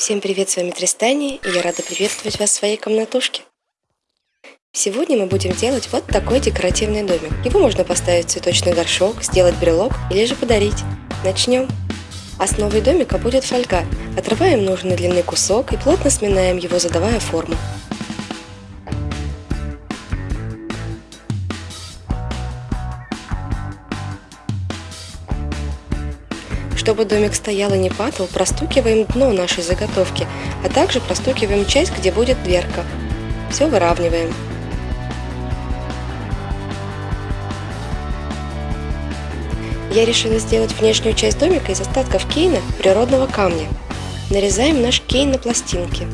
Всем привет, с вами Тристани, и я рада приветствовать вас в своей комнатушке. Сегодня мы будем делать вот такой декоративный домик. Его можно поставить в цветочный горшок, сделать брелок или же подарить. Начнем. Основой домика будет фольга. Отрываем нужной длины кусок и плотно сминаем его, задавая форму. Чтобы домик стоял и не падал, простукиваем дно нашей заготовки, а также простукиваем часть, где будет дверка. Все выравниваем. Я решила сделать внешнюю часть домика из остатков кейна природного камня. Нарезаем наш кейн на пластинки.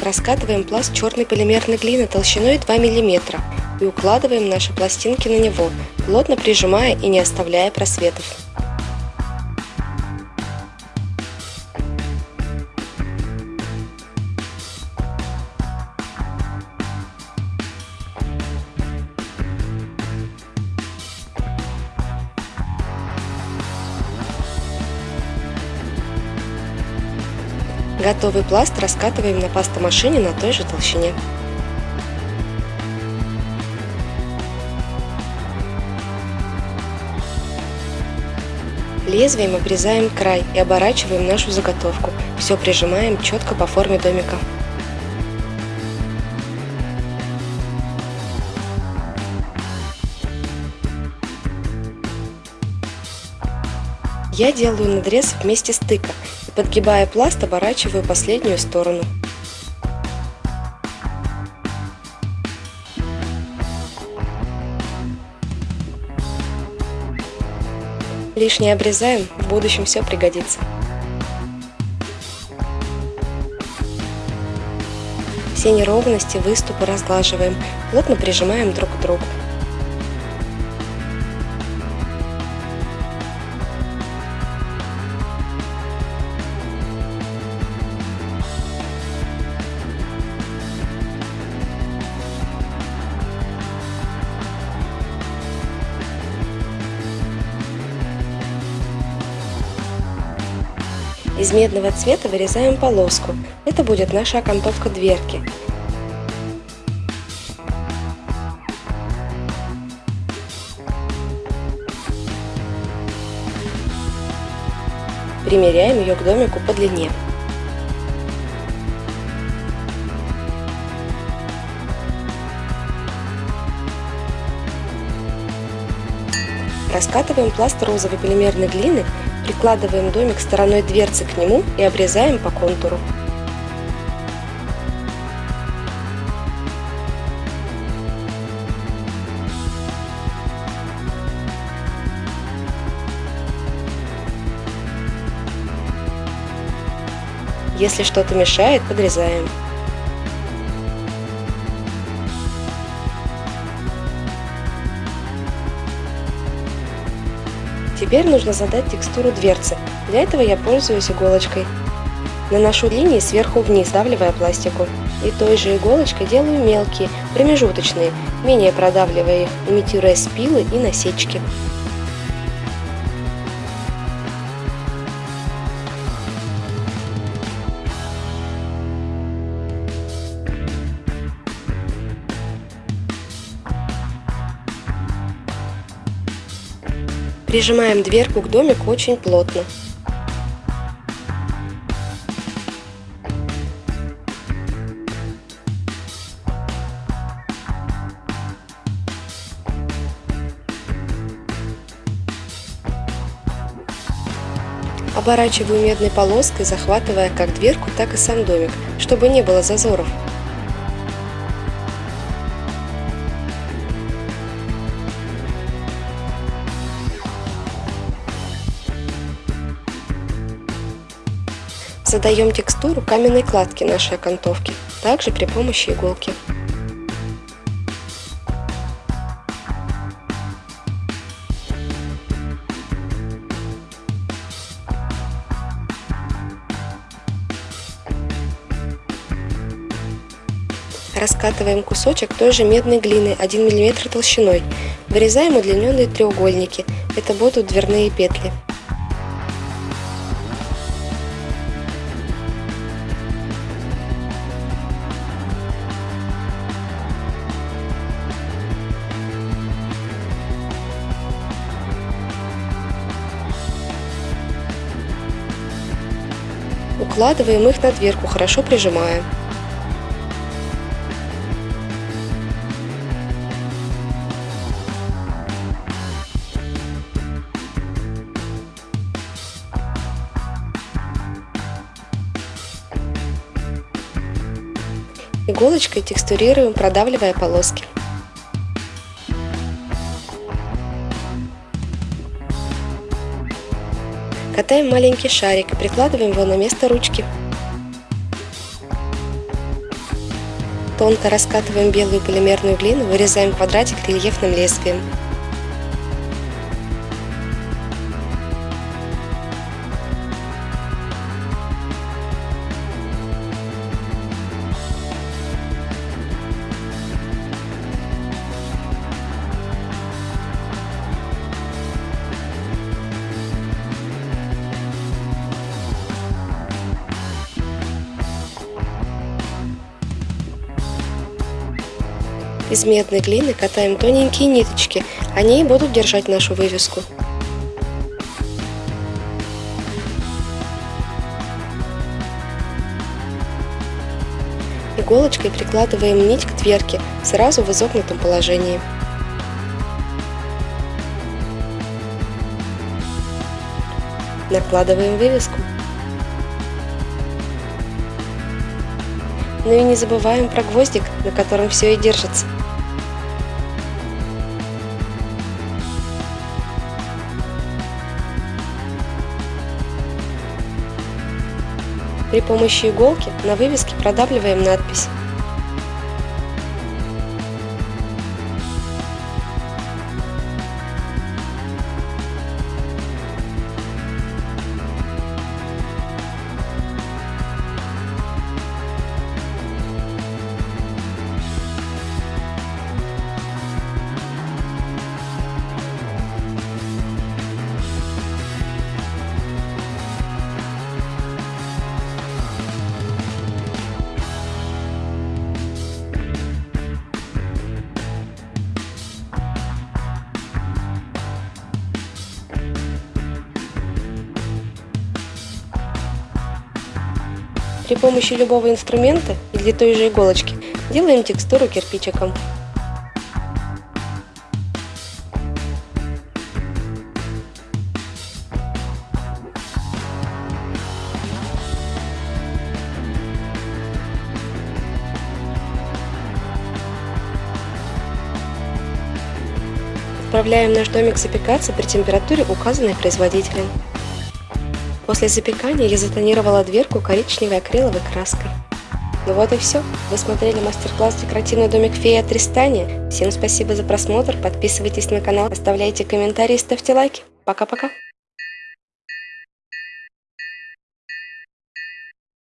Раскатываем пласт черной полимерной глины толщиной 2 мм и укладываем наши пластинки на него, плотно прижимая и не оставляя просветов. Готовый пласт раскатываем на пастомашине на той же толщине. Лезвием обрезаем край и оборачиваем нашу заготовку. Все прижимаем четко по форме домика. Я делаю надрез вместе стыка и подгибая пласт оборачиваю последнюю сторону. Лишнее обрезаем, в будущем все пригодится. Все неровности, выступы разглаживаем, плотно прижимаем друг к другу. Из медного цвета вырезаем полоску. Это будет наша окантовка дверки. Примеряем ее к домику по длине. Раскатываем пласт розовой полимерной глины Прикладываем домик стороной дверцы к нему и обрезаем по контуру. Если что-то мешает, подрезаем. Теперь нужно задать текстуру дверцы. Для этого я пользуюсь иголочкой. Наношу линии сверху вниз, давливая пластику. И той же иголочкой делаю мелкие, промежуточные, менее продавливая их, имитируя спилы и насечки. Прижимаем дверку к домику очень плотно. Оборачиваю медной полоской, захватывая как дверку, так и сам домик, чтобы не было зазоров. Задаем текстуру каменной кладки нашей окантовки, также при помощи иголки. Раскатываем кусочек той же медной глины 1 мм толщиной. Вырезаем удлиненные треугольники. Это будут дверные петли. Укладываем их на дверку, хорошо прижимая. Иголочкой текстурируем, продавливая полоски. Катаем маленький шарик прикладываем его на место ручки. Тонко раскатываем белую полимерную глину, вырезаем квадратик рельефным лезвием. Из медной глины катаем тоненькие ниточки, они будут держать нашу вывеску. Иголочкой прикладываем нить к дверке, сразу в изогнутом положении. Накладываем вывеску. Ну и не забываем про гвоздик, на котором все и держится. При помощи иголки на вывеске продавливаем надпись. При помощи любого инструмента или той же иголочки делаем текстуру кирпичиком. Отправляем наш домик запекаться при температуре, указанной производителем. После запекания я затонировала дверку коричневой акриловой краской. Ну вот и все. Вы смотрели мастер-класс «Декоративный домик феи от Тристания». Всем спасибо за просмотр, подписывайтесь на канал, оставляйте комментарии, ставьте лайки. Пока-пока.